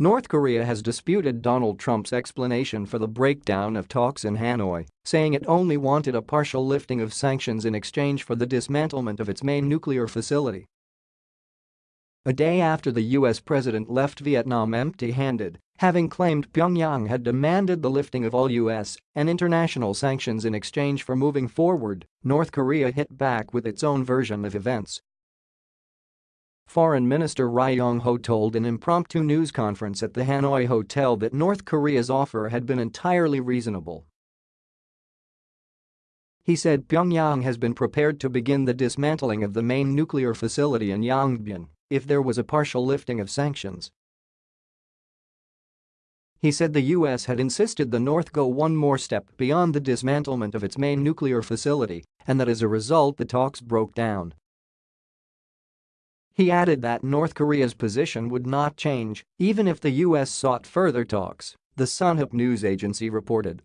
North Korea has disputed Donald Trump's explanation for the breakdown of talks in Hanoi, saying it only wanted a partial lifting of sanctions in exchange for the dismantlement of its main nuclear facility. A day after the US president left Vietnam empty-handed, having claimed Pyongyang had demanded the lifting of all US and international sanctions in exchange for moving forward, North Korea hit back with its own version of events Foreign Minister Ri Yong Ho told an impromptu news conference at the Hanoi hotel that North Korea's offer had been entirely reasonable. He said Pyongyang has been prepared to begin the dismantling of the main nuclear facility in Yongbyon if there was a partial lifting of sanctions. He said the US had insisted the North go one more step beyond the dismantlement of its main nuclear facility and that as a result the talks broke down. He added that North Korea's position would not change even if the U.S. sought further talks, the Yonhap news agency reported.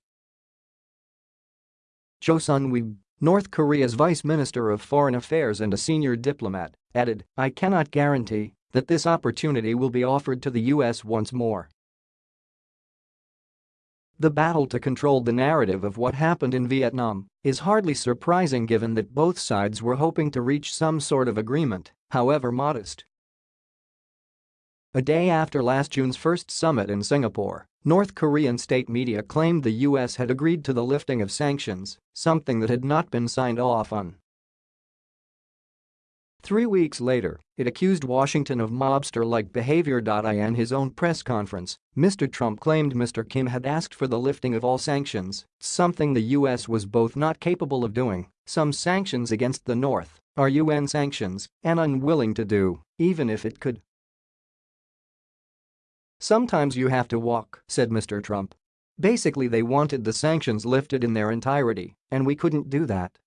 Cho Sun-hui, North Korea's vice minister of foreign affairs and a senior diplomat, added, I cannot guarantee that this opportunity will be offered to the U.S. once more. The battle to control the narrative of what happened in Vietnam is hardly surprising given that both sides were hoping to reach some sort of agreement, however modest. A day after last June's first summit in Singapore, North Korean state media claimed the US had agreed to the lifting of sanctions, something that had not been signed off on. Three weeks later, it accused Washington of mobster-like behavior. In his own press conference, Mr. Trump claimed Mr. Kim had asked for the lifting of all sanctions, something the U.S. was both not capable of doing, some sanctions against the North are UN sanctions, and unwilling to do, even if it could. Sometimes you have to walk, said Mr. Trump. Basically they wanted the sanctions lifted in their entirety, and we couldn't do that.